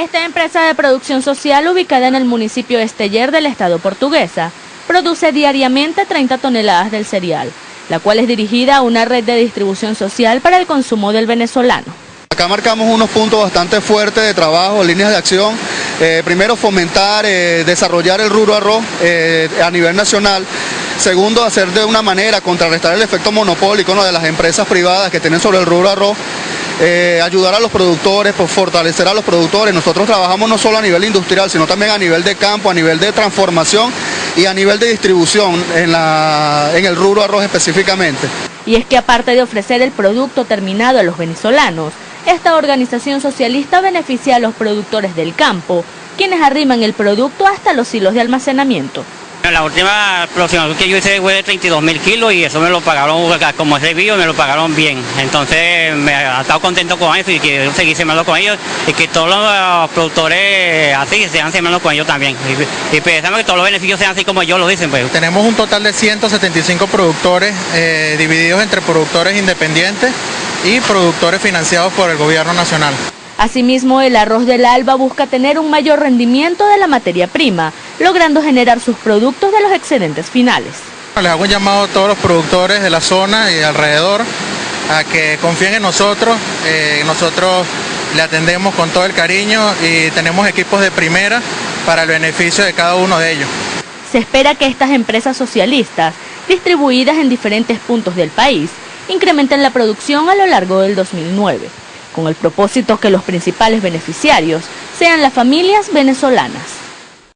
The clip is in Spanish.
Esta empresa de producción social ubicada en el municipio Esteller del estado portuguesa produce diariamente 30 toneladas del cereal, la cual es dirigida a una red de distribución social para el consumo del venezolano. Acá marcamos unos puntos bastante fuertes de trabajo, líneas de acción. Eh, primero, fomentar, eh, desarrollar el rubro arroz eh, a nivel nacional. Segundo, hacer de una manera, contrarrestar el efecto monopólico de las empresas privadas que tienen sobre el rubro arroz eh, ayudar a los productores, por fortalecer a los productores. Nosotros trabajamos no solo a nivel industrial, sino también a nivel de campo, a nivel de transformación y a nivel de distribución en, en el rubro arroz específicamente. Y es que aparte de ofrecer el producto terminado a los venezolanos, esta organización socialista beneficia a los productores del campo, quienes arriman el producto hasta los hilos de almacenamiento. La última producción que yo hice fue de 32 mil kilos y eso me lo pagaron, como ese vídeo, me lo pagaron bien. Entonces me he estado contento con eso y quiero seguir sembrando con ellos y que todos los productores así sean sembrando con ellos también. Y, pensamos que todos los beneficios sean así como ellos lo dicen. Pues. Tenemos un total de 175 productores eh, divididos entre productores independientes y productores financiados por el gobierno nacional. Asimismo, el arroz del Alba busca tener un mayor rendimiento de la materia prima, logrando generar sus productos de los excedentes finales. Les hago un llamado a todos los productores de la zona y alrededor a que confíen en nosotros. Eh, nosotros le atendemos con todo el cariño y tenemos equipos de primera para el beneficio de cada uno de ellos. Se espera que estas empresas socialistas, distribuidas en diferentes puntos del país, incrementen la producción a lo largo del 2009 con el propósito que los principales beneficiarios sean las familias venezolanas.